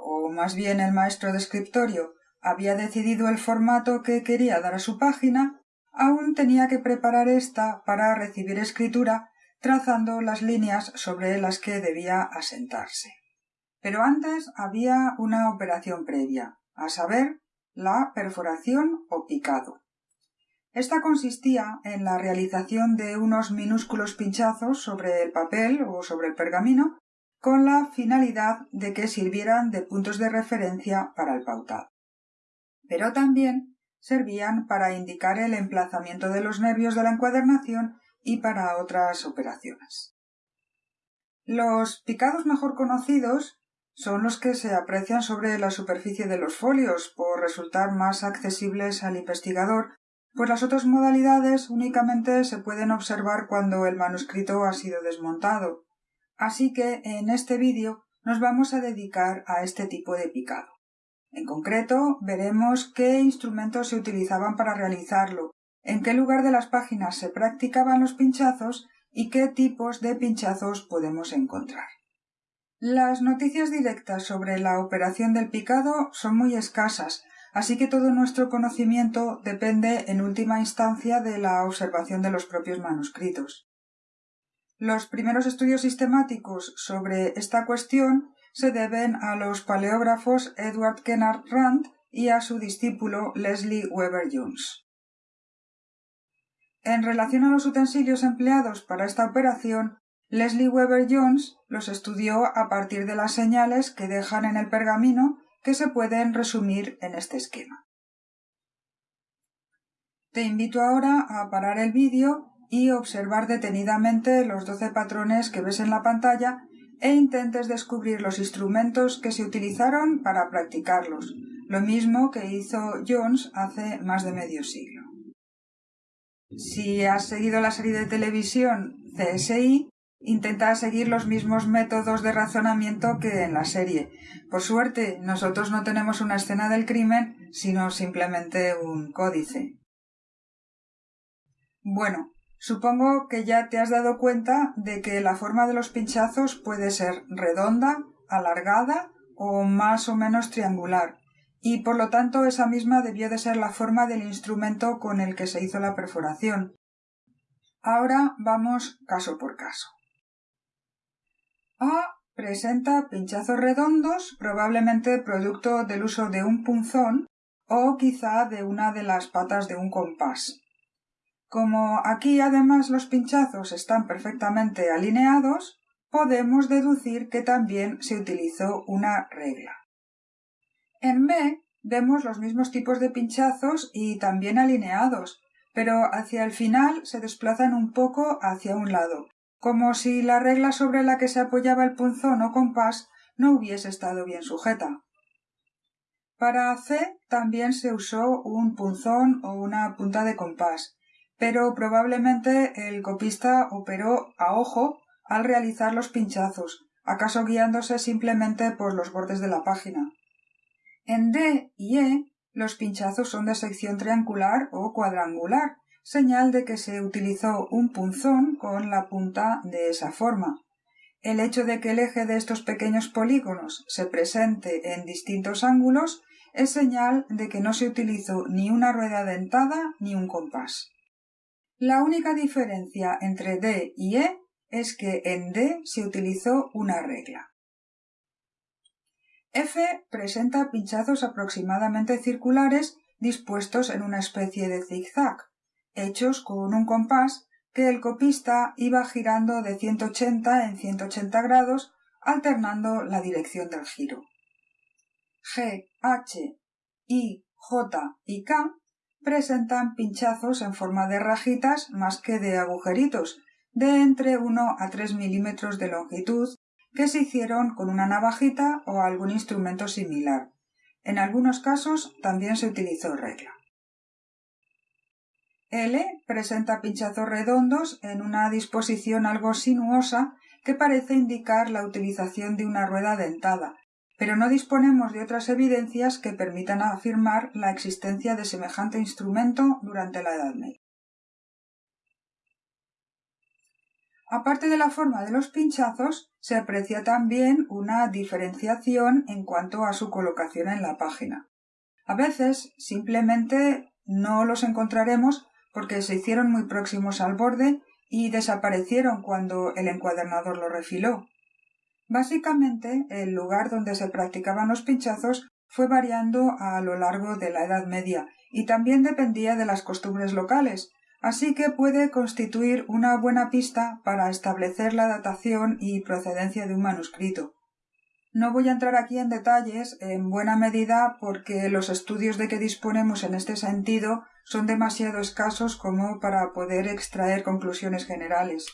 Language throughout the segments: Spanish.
o más bien el maestro de escritorio, había decidido el formato que quería dar a su página, aún tenía que preparar ésta para recibir escritura trazando las líneas sobre las que debía asentarse. Pero antes había una operación previa, a saber, la perforación o picado. Esta consistía en la realización de unos minúsculos pinchazos sobre el papel o sobre el pergamino con la finalidad de que sirvieran de puntos de referencia para el pautado. Pero también servían para indicar el emplazamiento de los nervios de la encuadernación y para otras operaciones. Los picados mejor conocidos son los que se aprecian sobre la superficie de los folios por resultar más accesibles al investigador, pues las otras modalidades únicamente se pueden observar cuando el manuscrito ha sido desmontado, Así que en este vídeo nos vamos a dedicar a este tipo de picado. En concreto, veremos qué instrumentos se utilizaban para realizarlo, en qué lugar de las páginas se practicaban los pinchazos y qué tipos de pinchazos podemos encontrar. Las noticias directas sobre la operación del picado son muy escasas, así que todo nuestro conocimiento depende en última instancia de la observación de los propios manuscritos. Los primeros estudios sistemáticos sobre esta cuestión se deben a los paleógrafos Edward Kennard Rand y a su discípulo Leslie Weber Jones. En relación a los utensilios empleados para esta operación, Leslie Weber Jones los estudió a partir de las señales que dejan en el pergamino que se pueden resumir en este esquema. Te invito ahora a parar el vídeo y observar detenidamente los doce patrones que ves en la pantalla e intentes descubrir los instrumentos que se utilizaron para practicarlos, lo mismo que hizo Jones hace más de medio siglo. Si has seguido la serie de televisión CSI, intenta seguir los mismos métodos de razonamiento que en la serie. Por suerte, nosotros no tenemos una escena del crimen, sino simplemente un códice. Bueno, Supongo que ya te has dado cuenta de que la forma de los pinchazos puede ser redonda, alargada o más o menos triangular, y por lo tanto esa misma debió de ser la forma del instrumento con el que se hizo la perforación. Ahora vamos caso por caso. A presenta pinchazos redondos, probablemente producto del uso de un punzón o quizá de una de las patas de un compás. Como aquí además los pinchazos están perfectamente alineados, podemos deducir que también se utilizó una regla. En B vemos los mismos tipos de pinchazos y también alineados, pero hacia el final se desplazan un poco hacia un lado, como si la regla sobre la que se apoyaba el punzón o compás no hubiese estado bien sujeta. Para C también se usó un punzón o una punta de compás, pero probablemente el copista operó a ojo al realizar los pinchazos, acaso guiándose simplemente por los bordes de la página. En D y E los pinchazos son de sección triangular o cuadrangular, señal de que se utilizó un punzón con la punta de esa forma. El hecho de que el eje de estos pequeños polígonos se presente en distintos ángulos es señal de que no se utilizó ni una rueda dentada ni un compás. La única diferencia entre D y E es que en D se utilizó una regla. F presenta pinchazos aproximadamente circulares dispuestos en una especie de zigzag, hechos con un compás que el copista iba girando de 180 en 180 grados alternando la dirección del giro. G, H, I, J y K presentan pinchazos en forma de rajitas más que de agujeritos, de entre 1 a 3 milímetros de longitud, que se hicieron con una navajita o algún instrumento similar. En algunos casos también se utilizó regla. L presenta pinchazos redondos en una disposición algo sinuosa que parece indicar la utilización de una rueda dentada, pero no disponemos de otras evidencias que permitan afirmar la existencia de semejante instrumento durante la Edad Media. Aparte de la forma de los pinchazos, se aprecia también una diferenciación en cuanto a su colocación en la página. A veces simplemente no los encontraremos porque se hicieron muy próximos al borde y desaparecieron cuando el encuadernador lo refiló. Básicamente, el lugar donde se practicaban los pinchazos fue variando a lo largo de la Edad Media y también dependía de las costumbres locales, así que puede constituir una buena pista para establecer la datación y procedencia de un manuscrito. No voy a entrar aquí en detalles, en buena medida porque los estudios de que disponemos en este sentido son demasiado escasos como para poder extraer conclusiones generales.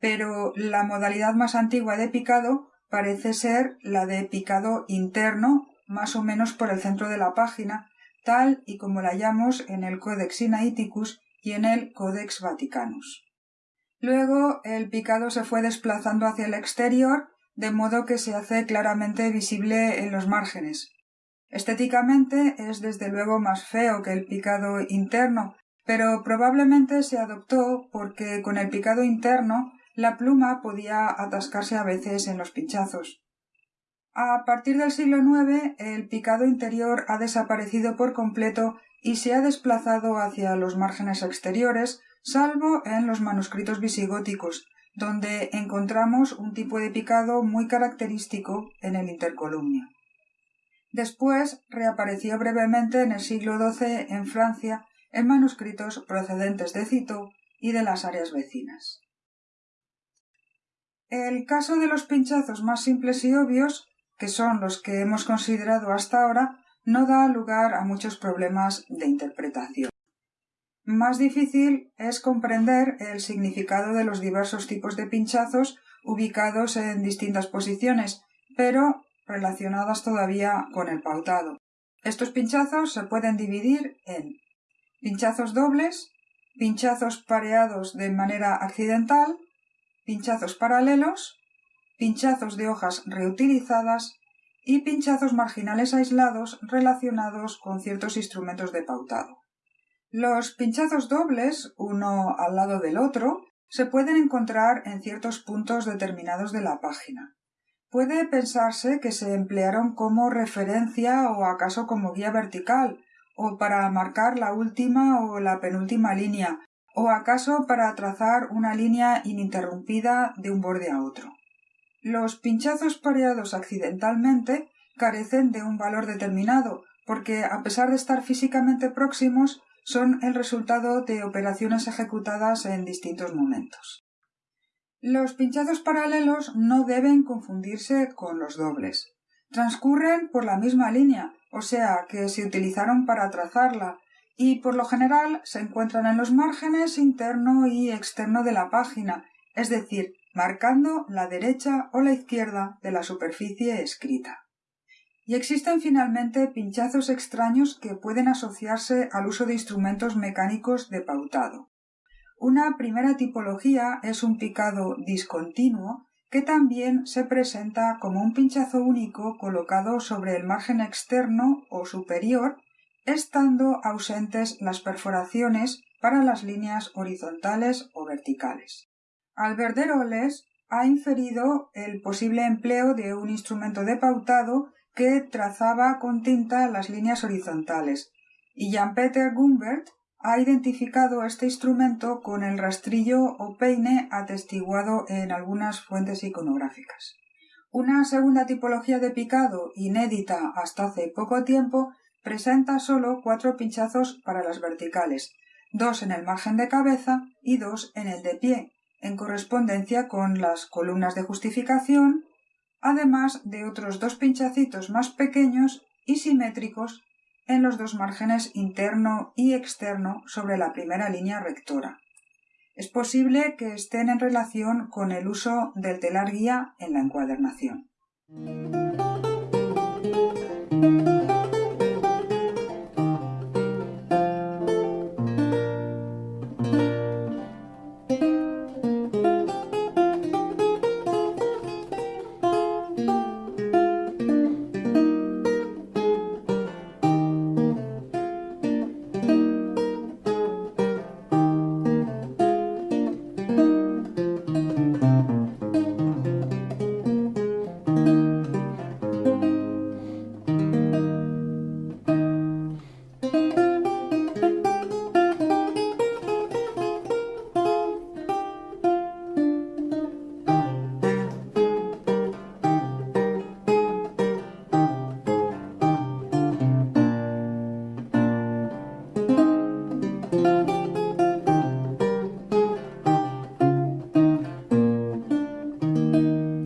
Pero la modalidad más antigua de picado parece ser la de picado interno, más o menos por el centro de la página, tal y como la hallamos en el Codex Sinaiticus y en el Codex Vaticanus. Luego el picado se fue desplazando hacia el exterior, de modo que se hace claramente visible en los márgenes. Estéticamente es desde luego más feo que el picado interno, pero probablemente se adoptó porque con el picado interno la pluma podía atascarse a veces en los pinchazos. A partir del siglo IX el picado interior ha desaparecido por completo y se ha desplazado hacia los márgenes exteriores, salvo en los manuscritos visigóticos, donde encontramos un tipo de picado muy característico en el intercolumnio. Después reapareció brevemente en el siglo XII en Francia en manuscritos procedentes de Citeaux y de las áreas vecinas. El caso de los pinchazos más simples y obvios, que son los que hemos considerado hasta ahora, no da lugar a muchos problemas de interpretación. Más difícil es comprender el significado de los diversos tipos de pinchazos ubicados en distintas posiciones, pero relacionadas todavía con el pautado. Estos pinchazos se pueden dividir en pinchazos dobles, pinchazos pareados de manera accidental, pinchazos paralelos, pinchazos de hojas reutilizadas y pinchazos marginales aislados relacionados con ciertos instrumentos de pautado. Los pinchazos dobles, uno al lado del otro, se pueden encontrar en ciertos puntos determinados de la página. Puede pensarse que se emplearon como referencia o acaso como guía vertical, o para marcar la última o la penúltima línea, o acaso para trazar una línea ininterrumpida de un borde a otro. Los pinchazos pareados accidentalmente carecen de un valor determinado, porque a pesar de estar físicamente próximos, son el resultado de operaciones ejecutadas en distintos momentos. Los pinchazos paralelos no deben confundirse con los dobles. Transcurren por la misma línea, o sea que se utilizaron para trazarla, y por lo general se encuentran en los márgenes interno y externo de la página, es decir, marcando la derecha o la izquierda de la superficie escrita. Y existen finalmente pinchazos extraños que pueden asociarse al uso de instrumentos mecánicos de pautado. Una primera tipología es un picado discontinuo que también se presenta como un pinchazo único colocado sobre el margen externo o superior, estando ausentes las perforaciones para las líneas horizontales o verticales. Alberderoles ha inferido el posible empleo de un instrumento de pautado que trazaba con tinta las líneas horizontales, y Jan-Peter Gumbert ha identificado este instrumento con el rastrillo o peine atestiguado en algunas fuentes iconográficas. Una segunda tipología de picado, inédita hasta hace poco tiempo, presenta solo cuatro pinchazos para las verticales, dos en el margen de cabeza y dos en el de pie, en correspondencia con las columnas de justificación, además de otros dos pinchacitos más pequeños y simétricos en los dos márgenes interno y externo sobre la primera línea rectora. es posible que estén en relación con el uso del telar guía en la encuadernación.